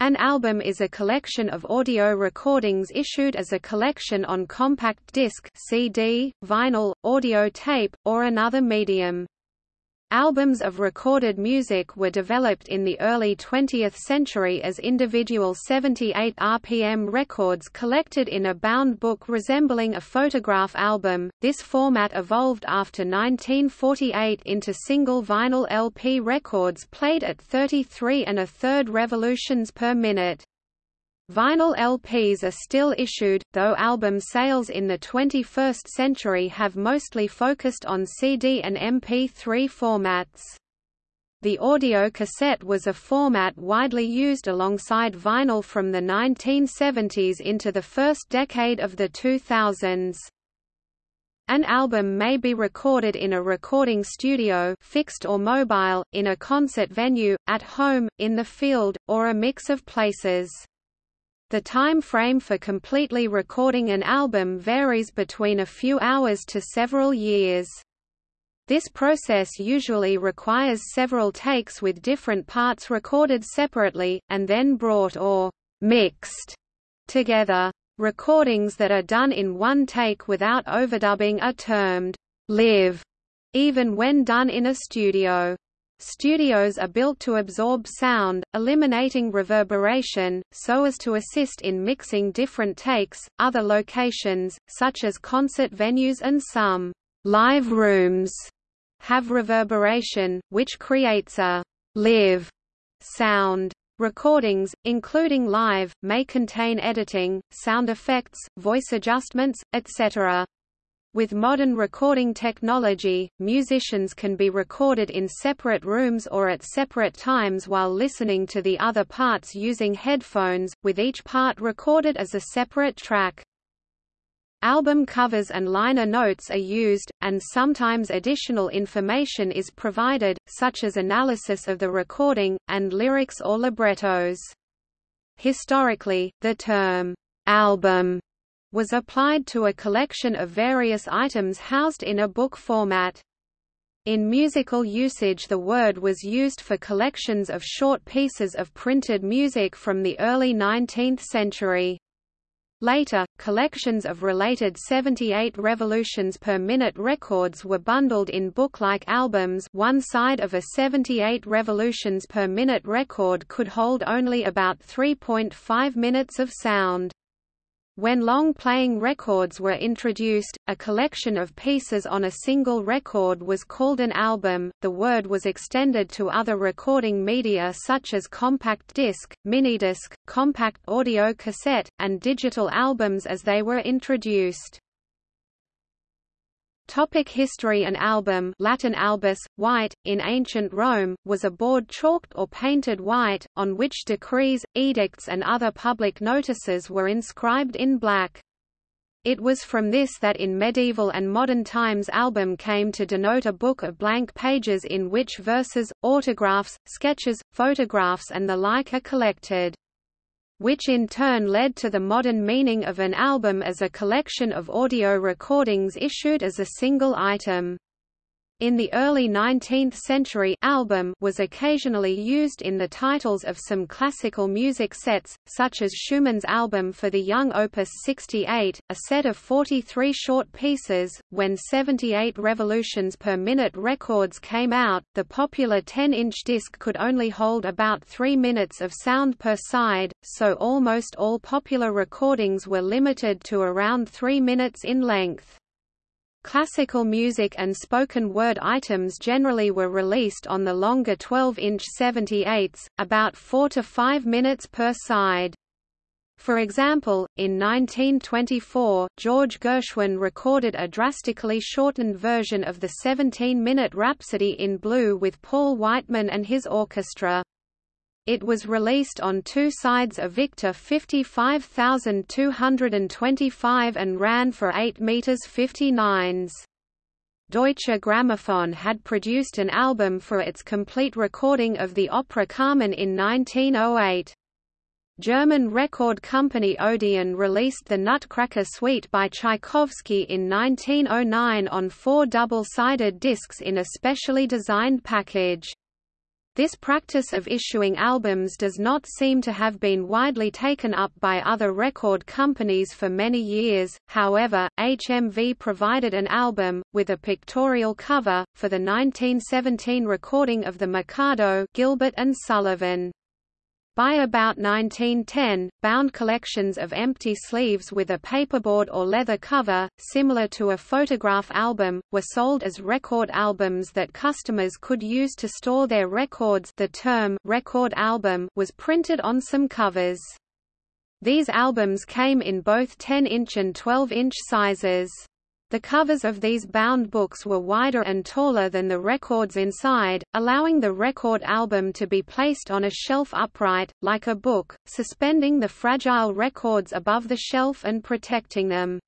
An album is a collection of audio recordings issued as a collection on compact disc CD, vinyl, audio tape, or another medium. Albums of recorded music were developed in the early 20th century as individual 78 RPM records collected in a bound book resembling a photograph album. This format evolved after 1948 into single vinyl LP records played at 33 and a third revolutions per minute. Vinyl LPs are still issued, though album sales in the 21st century have mostly focused on CD and MP3 formats. The audio cassette was a format widely used alongside vinyl from the 1970s into the first decade of the 2000s. An album may be recorded in a recording studio fixed or mobile, in a concert venue, at home, in the field, or a mix of places. The time frame for completely recording an album varies between a few hours to several years. This process usually requires several takes with different parts recorded separately, and then brought or mixed together. Recordings that are done in one take without overdubbing are termed live, even when done in a studio. Studios are built to absorb sound, eliminating reverberation, so as to assist in mixing different takes. Other locations, such as concert venues and some live rooms, have reverberation, which creates a live sound. Recordings, including live, may contain editing, sound effects, voice adjustments, etc. With modern recording technology, musicians can be recorded in separate rooms or at separate times while listening to the other parts using headphones, with each part recorded as a separate track. Album covers and liner notes are used, and sometimes additional information is provided, such as analysis of the recording, and lyrics or librettos. Historically, the term, album was applied to a collection of various items housed in a book format. In musical usage the word was used for collections of short pieces of printed music from the early 19th century. Later, collections of related 78 revolutions per minute records were bundled in book-like albums one side of a 78 revolutions per minute record could hold only about 3.5 minutes of sound. When long-playing records were introduced, a collection of pieces on a single record was called an album. The word was extended to other recording media such as compact disc, minidisc, compact audio cassette, and digital albums as they were introduced. Topic history An album Latin albus, white, in ancient Rome, was a board chalked or painted white, on which decrees, edicts and other public notices were inscribed in black. It was from this that in medieval and modern times album came to denote a book of blank pages in which verses, autographs, sketches, photographs and the like are collected which in turn led to the modern meaning of an album as a collection of audio recordings issued as a single item. In the early 19th century album was occasionally used in the titles of some classical music sets, such as Schumann's album for the Young Opus 68, a set of 43 short pieces. When 78 revolutions per minute records came out, the popular 10-inch disc could only hold about 3 minutes of sound per side, so almost all popular recordings were limited to around 3 minutes in length. Classical music and spoken word items generally were released on the longer 12-inch 78s, about 4 to 5 minutes per side. For example, in 1924, George Gershwin recorded a drastically shortened version of the 17-minute Rhapsody in Blue with Paul Whiteman and his orchestra. It was released on two sides of Victor 55225 and ran for 8 meters 59s. Deutsche Grammophon had produced an album for its complete recording of the opera Carmen in 1908. German record company Odeon released the Nutcracker Suite by Tchaikovsky in 1909 on four double-sided discs in a specially designed package. This practice of issuing albums does not seem to have been widely taken up by other record companies for many years, however, HMV provided an album, with a pictorial cover, for the 1917 recording of the Mikado Gilbert and Sullivan. By about 1910, bound collections of empty sleeves with a paperboard or leather cover, similar to a photograph album, were sold as record albums that customers could use to store their records the term record album was printed on some covers. These albums came in both 10-inch and 12-inch sizes. The covers of these bound books were wider and taller than the records inside, allowing the record album to be placed on a shelf upright, like a book, suspending the fragile records above the shelf and protecting them.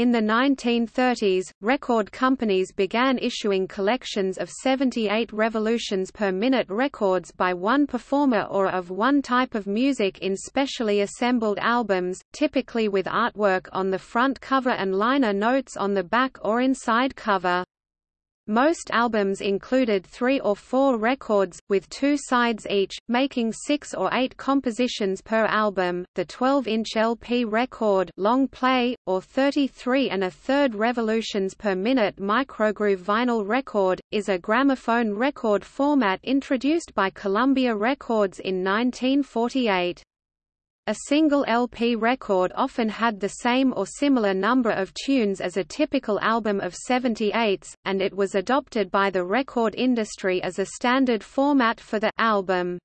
In the 1930s, record companies began issuing collections of 78 revolutions per minute records by one performer or of one type of music in specially assembled albums, typically with artwork on the front cover and liner notes on the back or inside cover. Most albums included three or four records, with two sides each, making six or eight compositions per album. The 12-inch LP record long play, or 33 and a third revolutions per minute microgroove vinyl record, is a gramophone record format introduced by Columbia Records in 1948. A single LP record often had the same or similar number of tunes as a typical album of 78s, and it was adopted by the record industry as a standard format for the album.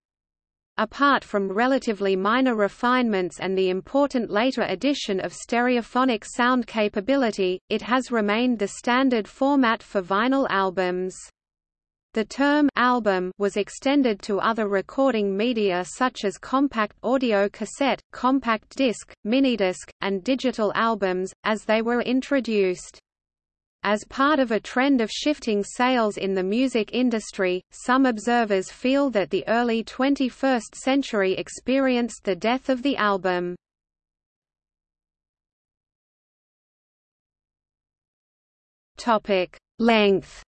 Apart from relatively minor refinements and the important later addition of stereophonic sound capability, it has remained the standard format for vinyl albums. The term album was extended to other recording media such as compact audio cassette, compact disc, minidisc, and digital albums, as they were introduced. As part of a trend of shifting sales in the music industry, some observers feel that the early 21st century experienced the death of the album. Length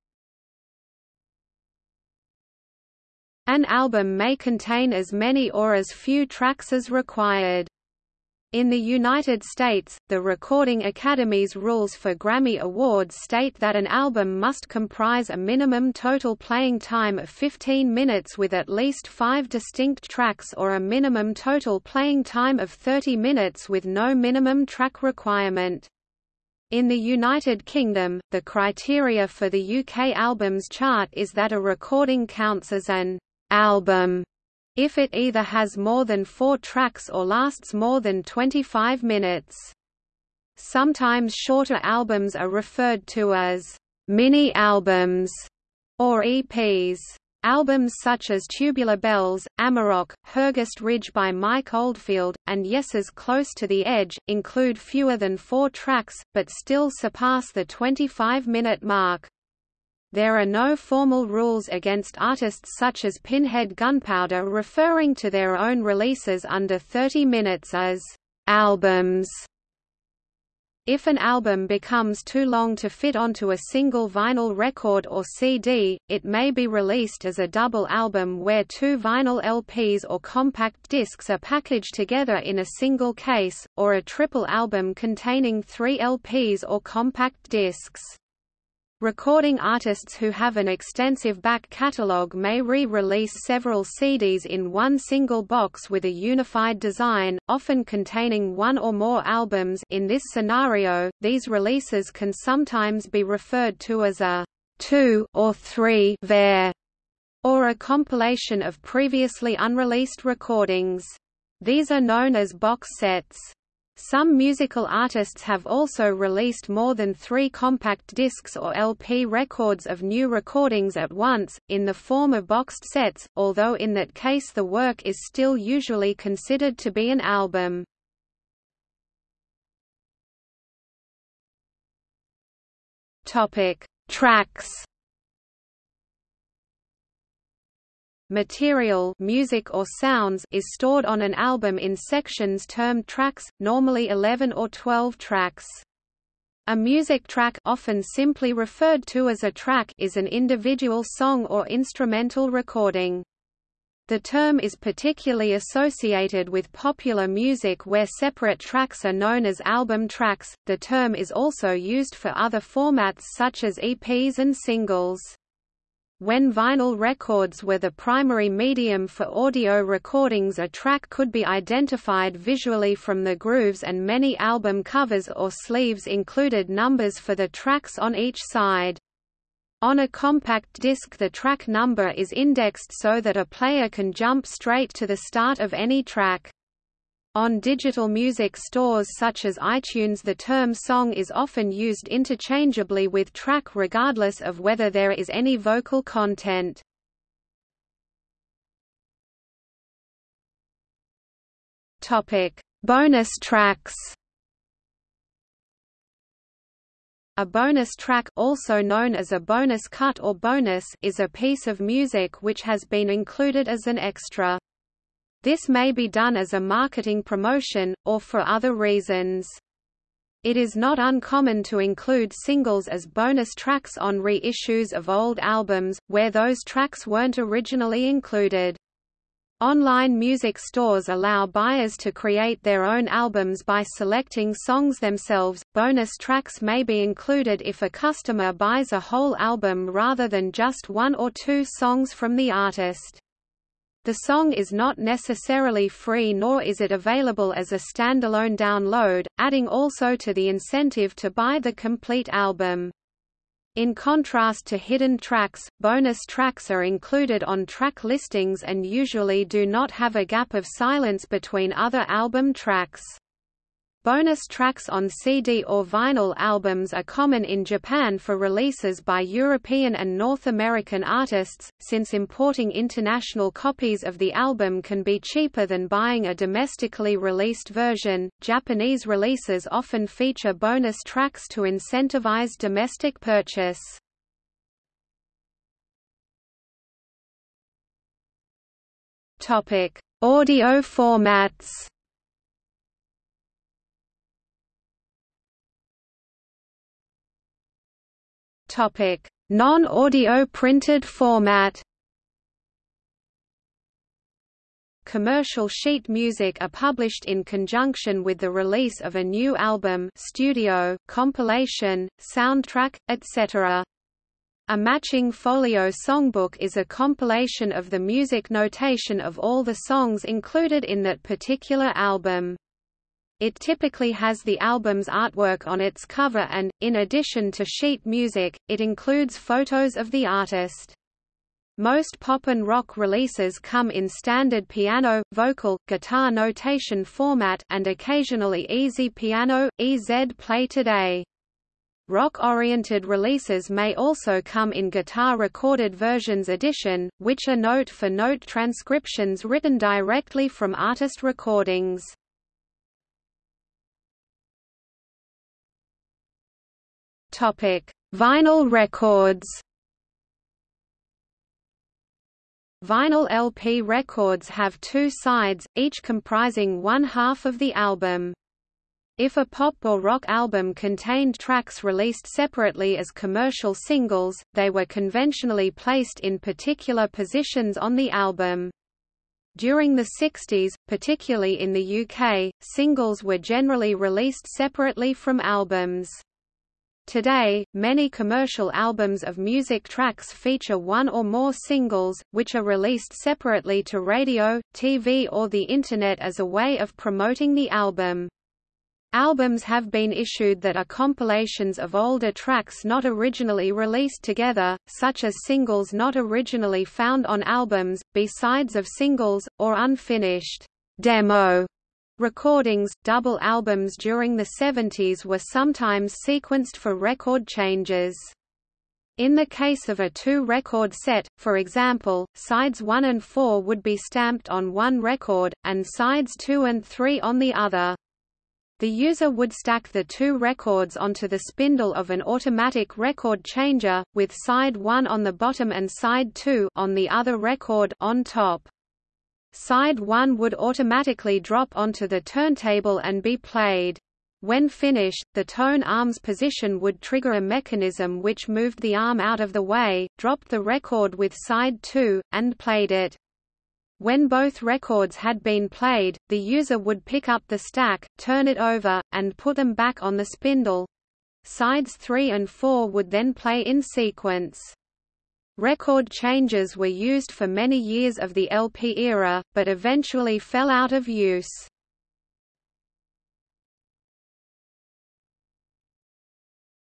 An album may contain as many or as few tracks as required. In the United States, the Recording Academy's rules for Grammy Awards state that an album must comprise a minimum total playing time of 15 minutes with at least five distinct tracks or a minimum total playing time of 30 minutes with no minimum track requirement. In the United Kingdom, the criteria for the UK albums chart is that a recording counts as an album if it either has more than four tracks or lasts more than 25 minutes. Sometimes shorter albums are referred to as mini-albums or EPs. Albums such as Tubular Bells, Amarok, Hergest Ridge by Mike Oldfield, and Yes's Close to the Edge, include fewer than four tracks, but still surpass the 25-minute mark. There are no formal rules against artists such as Pinhead Gunpowder referring to their own releases under 30 minutes as albums. If an album becomes too long to fit onto a single vinyl record or CD, it may be released as a double album where two vinyl LPs or compact discs are packaged together in a single case, or a triple album containing three LPs or compact discs. Recording artists who have an extensive back catalog may re-release several CDs in one single box with a unified design, often containing one or more albums in this scenario, these releases can sometimes be referred to as a two or three ver or a compilation of previously unreleased recordings. These are known as box sets. Some musical artists have also released more than three compact discs or LP records of new recordings at once, in the form of boxed sets, although in that case the work is still usually considered to be an album. Tracks Material music or sounds is stored on an album in sections termed tracks, normally 11 or 12 tracks. A music track often simply referred to as a track is an individual song or instrumental recording. The term is particularly associated with popular music where separate tracks are known as album tracks. The term is also used for other formats such as EPs and singles. When vinyl records were the primary medium for audio recordings a track could be identified visually from the grooves and many album covers or sleeves included numbers for the tracks on each side. On a compact disc the track number is indexed so that a player can jump straight to the start of any track. On digital music stores such as iTunes the term song is often used interchangeably with track regardless of whether there is any vocal content. Bonus tracks. A bonus track also known as a bonus cut or bonus is a piece of music which has been included as an extra. This may be done as a marketing promotion, or for other reasons. It is not uncommon to include singles as bonus tracks on reissues of old albums, where those tracks weren't originally included. Online music stores allow buyers to create their own albums by selecting songs themselves. Bonus tracks may be included if a customer buys a whole album rather than just one or two songs from the artist. The song is not necessarily free nor is it available as a standalone download, adding also to the incentive to buy the complete album. In contrast to hidden tracks, bonus tracks are included on track listings and usually do not have a gap of silence between other album tracks. Bonus tracks on CD or vinyl albums are common in Japan for releases by European and North American artists, since importing international copies of the album can be cheaper than buying a domestically released version. Japanese releases often feature bonus tracks to incentivize domestic purchase. Topic: Audio formats. Non-audio printed format. Commercial sheet music are published in conjunction with the release of a new album studio, compilation, soundtrack, etc. A matching folio songbook is a compilation of the music notation of all the songs included in that particular album. It typically has the album's artwork on its cover and, in addition to sheet music, it includes photos of the artist. Most pop and rock releases come in standard piano, vocal, guitar notation format and occasionally easy piano, EZ play today. Rock-oriented releases may also come in guitar-recorded versions edition, which are note-for-note -note transcriptions written directly from artist recordings. Topic: Vinyl records. Vinyl LP records have two sides, each comprising one half of the album. If a pop or rock album contained tracks released separately as commercial singles, they were conventionally placed in particular positions on the album. During the 60s, particularly in the UK, singles were generally released separately from albums. Today, many commercial albums of music tracks feature one or more singles, which are released separately to radio, TV or the Internet as a way of promoting the album. Albums have been issued that are compilations of older tracks not originally released together, such as singles not originally found on albums, B-sides of singles, or unfinished demo Recordings, double albums during the 70s were sometimes sequenced for record changes. In the case of a two-record set, for example, sides 1 and 4 would be stamped on one record, and sides 2 and 3 on the other. The user would stack the two records onto the spindle of an automatic record changer, with side 1 on the bottom and side 2 on the other record on top. Side 1 would automatically drop onto the turntable and be played. When finished, the tone arm's position would trigger a mechanism which moved the arm out of the way, dropped the record with side 2, and played it. When both records had been played, the user would pick up the stack, turn it over, and put them back on the spindle. Sides 3 and 4 would then play in sequence. Record changes were used for many years of the LP era, but eventually fell out of use.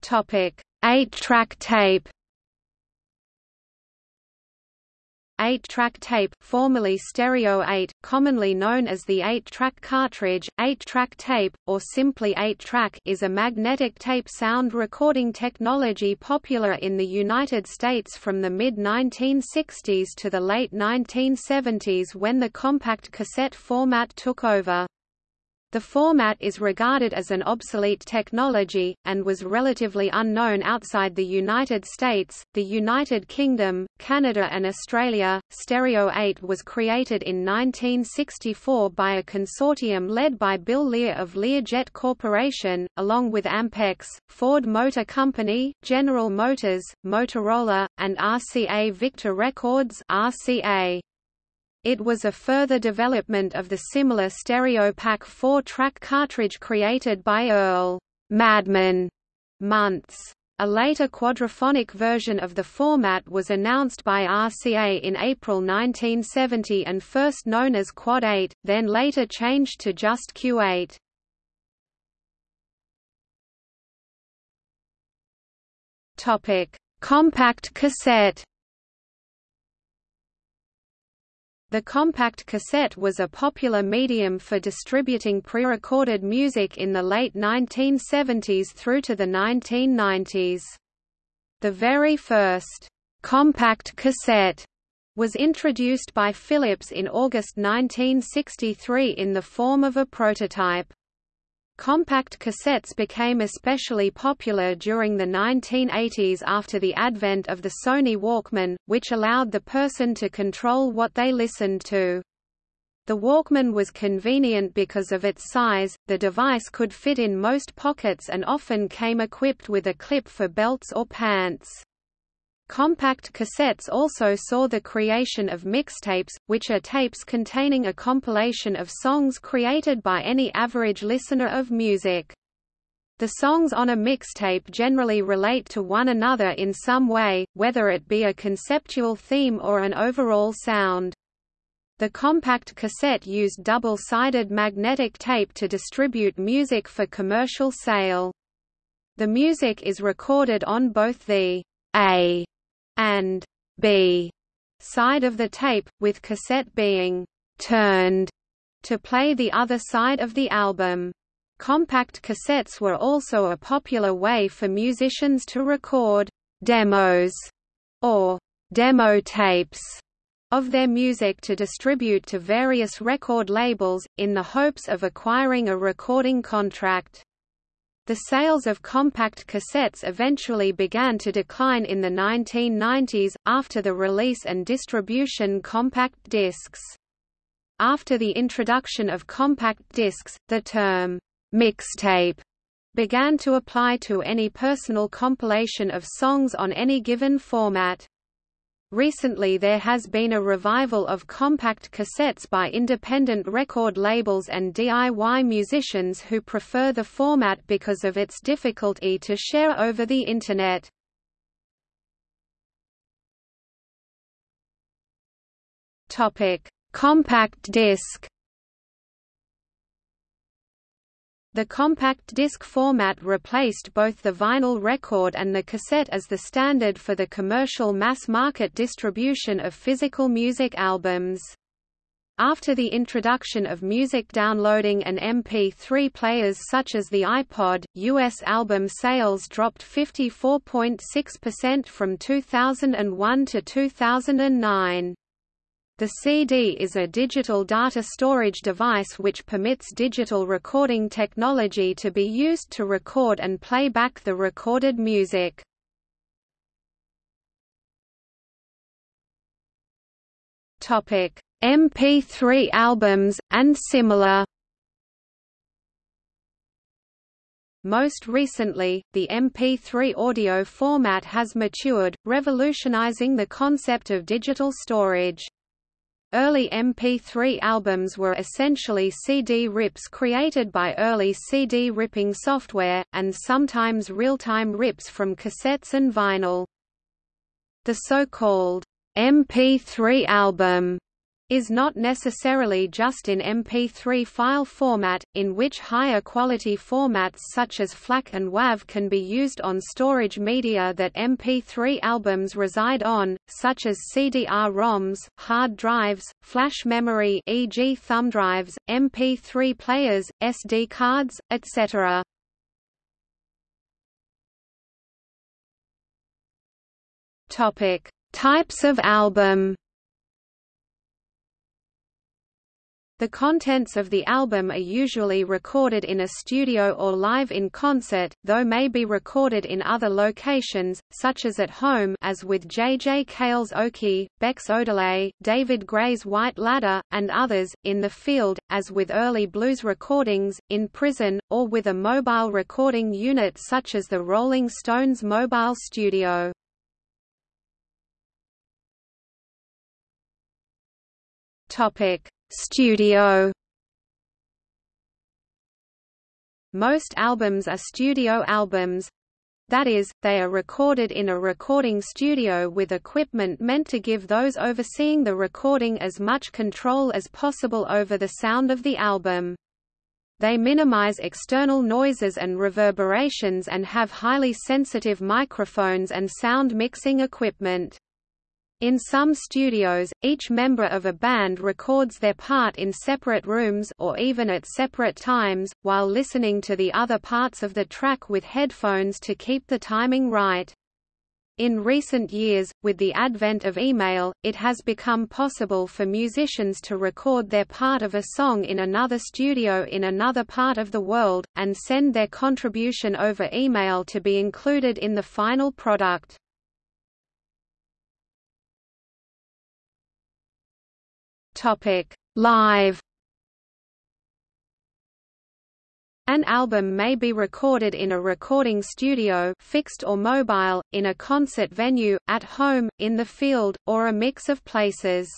Topic: 8-track tape. 8-track tape, formerly Stereo 8, commonly known as the 8-track cartridge, 8-track tape, or simply 8-track is a magnetic tape sound recording technology popular in the United States from the mid-1960s to the late 1970s when the compact cassette format took over. The format is regarded as an obsolete technology, and was relatively unknown outside the United States, the United Kingdom, Canada and Australia. Stereo 8 was created in 1964 by a consortium led by Bill Lear of Learjet Corporation, along with Ampex, Ford Motor Company, General Motors, Motorola, and RCA Victor Records RCA. It was a further development of the similar Stereo-Pak 4-track cartridge created by Earl Madman Muntz. A later quadraphonic version of the format was announced by RCA in April 1970 and first known as Quad 8, then later changed to just Q8. Topic: Compact cassette The compact cassette was a popular medium for distributing pre-recorded music in the late 1970s through to the 1990s. The very first compact cassette was introduced by Philips in August 1963 in the form of a prototype. Compact cassettes became especially popular during the 1980s after the advent of the Sony Walkman, which allowed the person to control what they listened to. The Walkman was convenient because of its size, the device could fit in most pockets and often came equipped with a clip for belts or pants. Compact cassettes also saw the creation of mixtapes, which are tapes containing a compilation of songs created by any average listener of music. The songs on a mixtape generally relate to one another in some way, whether it be a conceptual theme or an overall sound. The compact cassette used double-sided magnetic tape to distribute music for commercial sale. The music is recorded on both the A and B side of the tape, with cassette being turned to play the other side of the album. Compact cassettes were also a popular way for musicians to record demos or demo tapes of their music to distribute to various record labels, in the hopes of acquiring a recording contract. The sales of compact cassettes eventually began to decline in the 1990s, after the release and distribution compact discs. After the introduction of compact discs, the term, mixtape, began to apply to any personal compilation of songs on any given format. Recently there has been a revival of compact cassettes by independent record labels and DIY musicians who prefer the format because of its difficulty to share over the Internet. Compact disc The compact disc format replaced both the vinyl record and the cassette as the standard for the commercial mass-market distribution of physical music albums. After the introduction of music downloading and MP3 players such as the iPod, U.S. album sales dropped 54.6% from 2001 to 2009. The CD is a digital data storage device which permits digital recording technology to be used to record and play back the recorded music. MP3 albums, and similar Most recently, the MP3 audio format has matured, revolutionizing the concept of digital storage. Early MP3 albums were essentially CD rips created by early CD ripping software, and sometimes real-time rips from cassettes and vinyl. The so-called MP3 album is not necessarily just in MP3 file format, in which higher quality formats such as FLAC and WAV can be used on storage media that MP3 albums reside on, such as CDR-ROMs, hard drives, flash memory e.g. thumb drives, MP3 players, SD cards, etc. Topic: Types of album The contents of the album are usually recorded in a studio or live in concert, though may be recorded in other locations, such as at home as with J. J. Cale's Okie, Beck's Odelay, David Gray's White Ladder, and others, in the field, as with early blues recordings, in prison, or with a mobile recording unit such as the Rolling Stones Mobile Studio. Topic Studio Most albums are studio albums, that is, they are recorded in a recording studio with equipment meant to give those overseeing the recording as much control as possible over the sound of the album. They minimize external noises and reverberations and have highly sensitive microphones and sound mixing equipment. In some studios, each member of a band records their part in separate rooms or even at separate times, while listening to the other parts of the track with headphones to keep the timing right. In recent years, with the advent of email, it has become possible for musicians to record their part of a song in another studio in another part of the world, and send their contribution over email to be included in the final product. Topic: Live. An album may be recorded in a recording studio fixed or mobile, in a concert venue, at home, in the field, or a mix of places.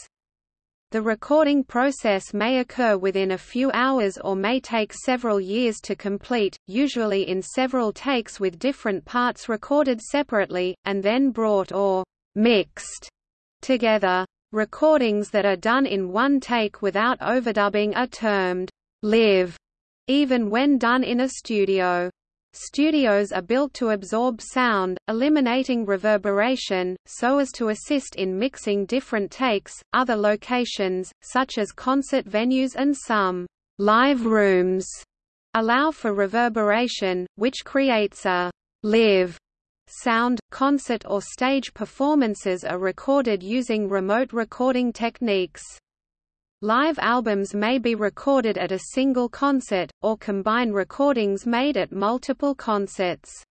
The recording process may occur within a few hours or may take several years to complete, usually in several takes with different parts recorded separately, and then brought or mixed together. Recordings that are done in one take without overdubbing are termed live, even when done in a studio. Studios are built to absorb sound, eliminating reverberation, so as to assist in mixing different takes. Other locations, such as concert venues and some live rooms, allow for reverberation, which creates a live sound, concert or stage performances are recorded using remote recording techniques. Live albums may be recorded at a single concert, or combine recordings made at multiple concerts.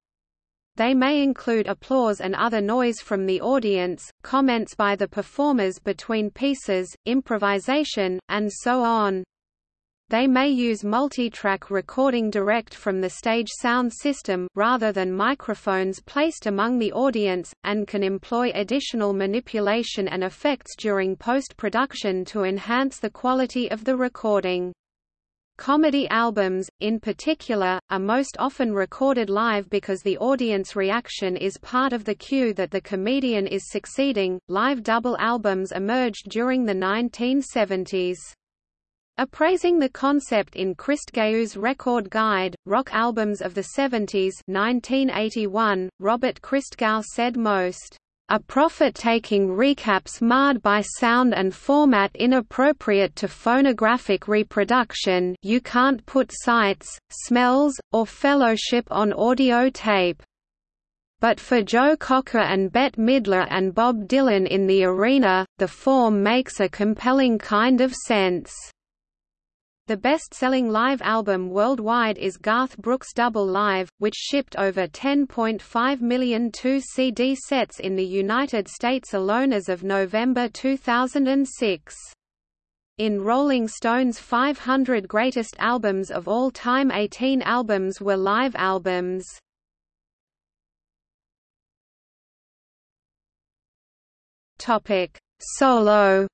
They may include applause and other noise from the audience, comments by the performers between pieces, improvisation, and so on. They may use multi-track recording direct from the stage sound system rather than microphones placed among the audience, and can employ additional manipulation and effects during post-production to enhance the quality of the recording. Comedy albums, in particular, are most often recorded live because the audience reaction is part of the cue that the comedian is succeeding. Live double albums emerged during the 1970s. Appraising the concept in Christgau's Record Guide, Rock Albums of the 70s 1981, Robert Christgau said most a profit-taking recaps marred by sound and format inappropriate to phonographic reproduction you can't put sights, smells, or fellowship on audio tape. But for Joe Cocker and Bette Midler and Bob Dylan in the arena, the form makes a compelling kind of sense. The best-selling live album worldwide is Garth Brooks' Double Live, which shipped over 10.5 million two-CD sets in the United States alone as of November 2006. In Rolling Stone's 500 Greatest Albums of All Time 18 albums were live albums. Solo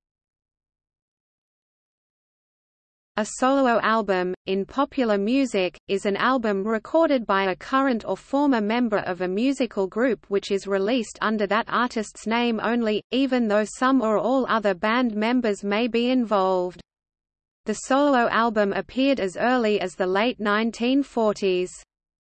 A solo album, in popular music, is an album recorded by a current or former member of a musical group which is released under that artist's name only, even though some or all other band members may be involved. The solo album appeared as early as the late 1940s.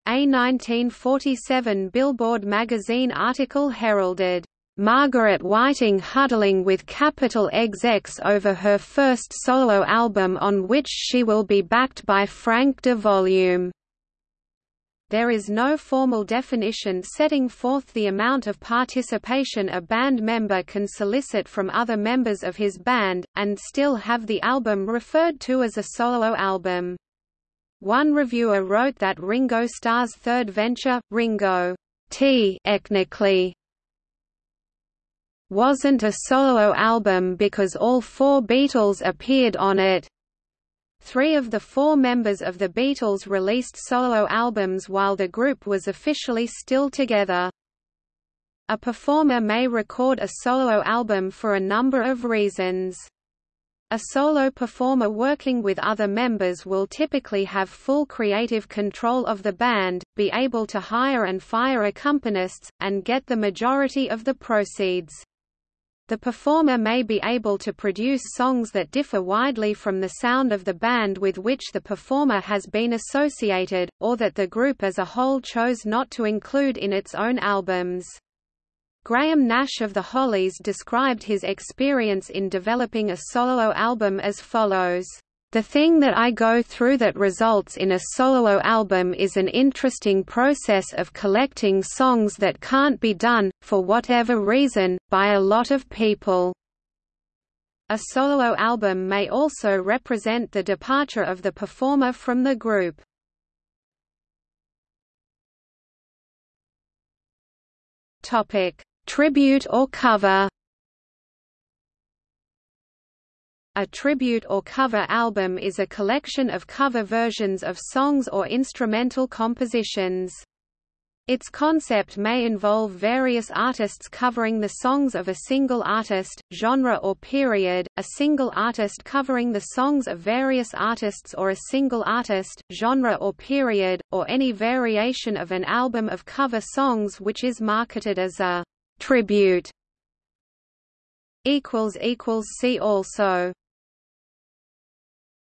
A 1947 Billboard magazine article heralded Margaret Whiting huddling with Capitol execs over her first solo album on which she will be backed by Frank de Volume. There is no formal definition setting forth the amount of participation a band member can solicit from other members of his band, and still have the album referred to as a solo album. One reviewer wrote that Ringo Starr's third venture, Ringo T ethnically wasn't a solo album because all four Beatles appeared on it. Three of the four members of the Beatles released solo albums while the group was officially still together. A performer may record a solo album for a number of reasons. A solo performer working with other members will typically have full creative control of the band, be able to hire and fire accompanists, and get the majority of the proceeds. The performer may be able to produce songs that differ widely from the sound of the band with which the performer has been associated, or that the group as a whole chose not to include in its own albums. Graham Nash of the Hollies described his experience in developing a solo album as follows. The thing that I go through that results in a solo album is an interesting process of collecting songs that can't be done, for whatever reason, by a lot of people. A solo album may also represent the departure of the performer from the group. Tribute or cover A tribute or cover album is a collection of cover versions of songs or instrumental compositions. Its concept may involve various artists covering the songs of a single artist, genre or period, a single artist covering the songs of various artists or a single artist, genre or period, or any variation of an album of cover songs which is marketed as a tribute. See also